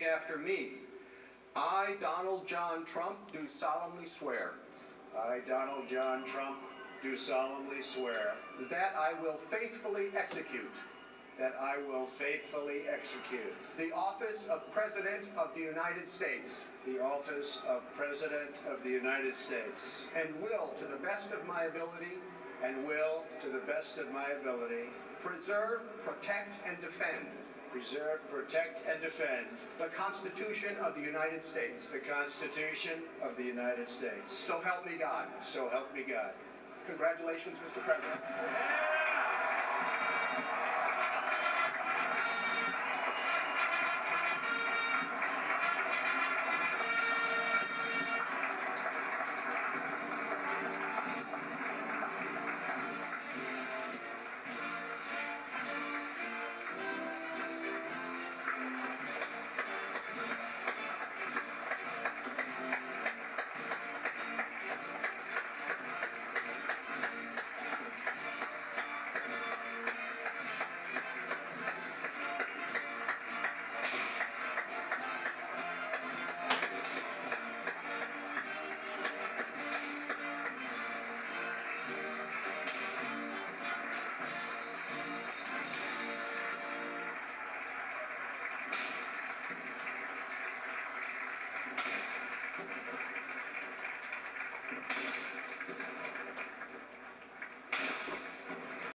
After me. I, Donald John Trump, do solemnly swear I, Donald John Trump, do solemnly swear that I will faithfully execute that I will faithfully execute the office of President of the United States the office of President of the United States and will, to the best of my ability, and will, to the best of my ability, preserve, protect, and defend preserve, protect, and defend the Constitution of the United States. the Constitution of the United States. So help me God. So help me God. Congratulations, Mr. President.